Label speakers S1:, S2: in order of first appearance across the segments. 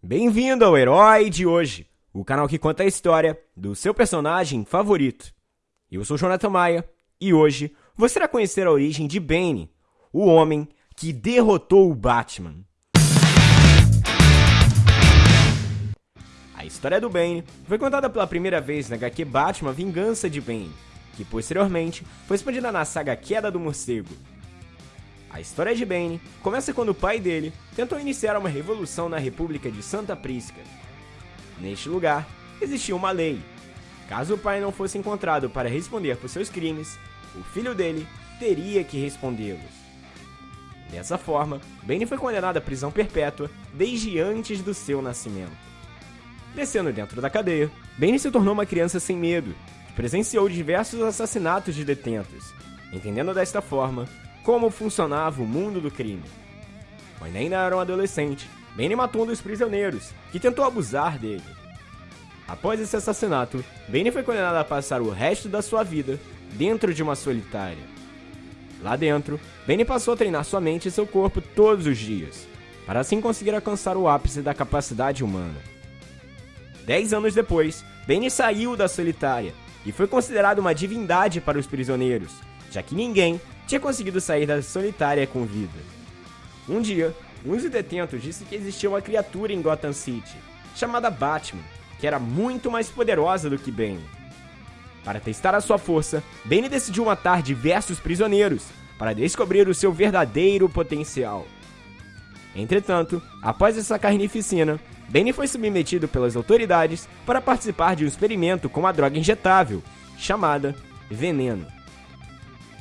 S1: Bem-vindo ao Herói de Hoje, o canal que conta a história do seu personagem favorito. Eu sou Jonathan Maia e hoje você irá conhecer a origem de Bane, o homem que derrotou o Batman. A história do Bane foi contada pela primeira vez na HQ Batman Vingança de Bane, que posteriormente foi expandida na saga Queda do Morcego, a história de Bane começa quando o pai dele tentou iniciar uma revolução na República de Santa Prisca. Neste lugar, existia uma lei. Caso o pai não fosse encontrado para responder por seus crimes, o filho dele teria que respondê-los. Dessa forma, Bane foi condenado à prisão perpétua desde antes do seu nascimento. Crescendo dentro da cadeia, Bane se tornou uma criança sem medo, que presenciou diversos assassinatos de detentos, entendendo desta forma como funcionava o mundo do crime. Quando ainda era um adolescente, Bane matou um dos prisioneiros, que tentou abusar dele. Após esse assassinato, Bane foi condenado a passar o resto da sua vida dentro de uma solitária. Lá dentro, Bane passou a treinar sua mente e seu corpo todos os dias, para assim conseguir alcançar o ápice da capacidade humana. Dez anos depois, Bane saiu da solitária e foi considerado uma divindade para os prisioneiros, já que ninguém tinha conseguido sair da solitária com vida. Um dia, um dos detentos disse que existia uma criatura em Gotham City, chamada Batman, que era muito mais poderosa do que Bane. Para testar a sua força, Bane decidiu matar diversos prisioneiros para descobrir o seu verdadeiro potencial. Entretanto, após essa carnificina, Bane foi submetido pelas autoridades para participar de um experimento com uma droga injetável, chamada veneno.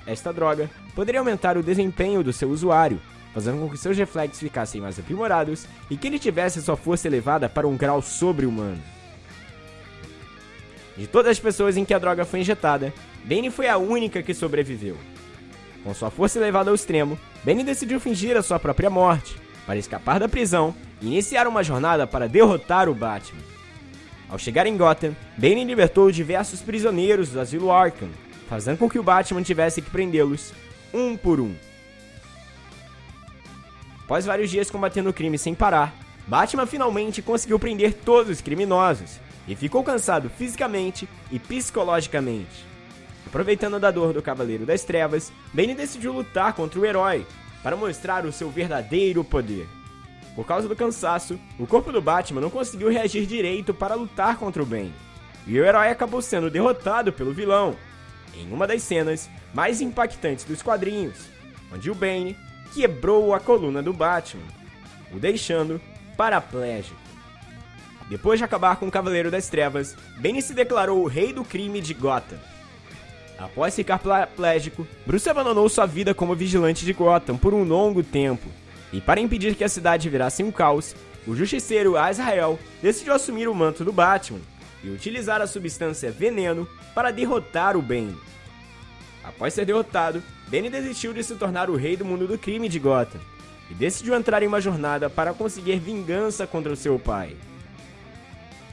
S1: Esta droga poderia aumentar o desempenho do seu usuário, fazendo com que seus reflexos ficassem mais aprimorados e que ele tivesse sua força elevada para um grau sobre-humano. De todas as pessoas em que a droga foi injetada, Bane foi a única que sobreviveu. Com sua força elevada ao extremo, Bane decidiu fingir a sua própria morte, para escapar da prisão e iniciar uma jornada para derrotar o Batman. Ao chegar em Gotham, Bane libertou diversos prisioneiros do asilo Arkham, fazendo com que o Batman tivesse que prendê-los um por um. Após vários dias combatendo o crime sem parar, Batman finalmente conseguiu prender todos os criminosos e ficou cansado fisicamente e psicologicamente. Aproveitando da dor do Cavaleiro das Trevas, Bane decidiu lutar contra o herói para mostrar o seu verdadeiro poder. Por causa do cansaço, o corpo do Batman não conseguiu reagir direito para lutar contra o Bane, e o herói acabou sendo derrotado pelo vilão, em uma das cenas mais impactantes dos quadrinhos, onde o Bane quebrou a coluna do Batman, o deixando paraplégico. Depois de acabar com o Cavaleiro das Trevas, Bane se declarou o rei do crime de Gotham. Após ficar paraplégico, Bruce abandonou sua vida como vigilante de Gotham por um longo tempo, e para impedir que a cidade virasse um caos, o justiceiro Azrael decidiu assumir o manto do Batman e utilizar a substância veneno para derrotar o Bane. Após ser derrotado, Bane desistiu de se tornar o rei do mundo do crime de Gotham e decidiu entrar em uma jornada para conseguir vingança contra o seu pai.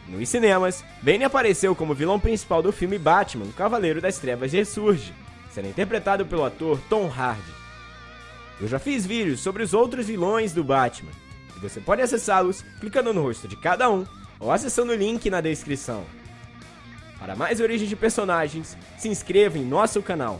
S1: Nos cinemas, Bane apareceu como vilão principal do filme Batman, o Cavaleiro das Trevas Ressurge, sendo interpretado pelo ator Tom Hardy. Eu já fiz vídeos sobre os outros vilões do Batman, e você pode acessá-los clicando no rosto de cada um ou acessando o link na descrição. Para mais origens de personagens, se inscreva em nosso canal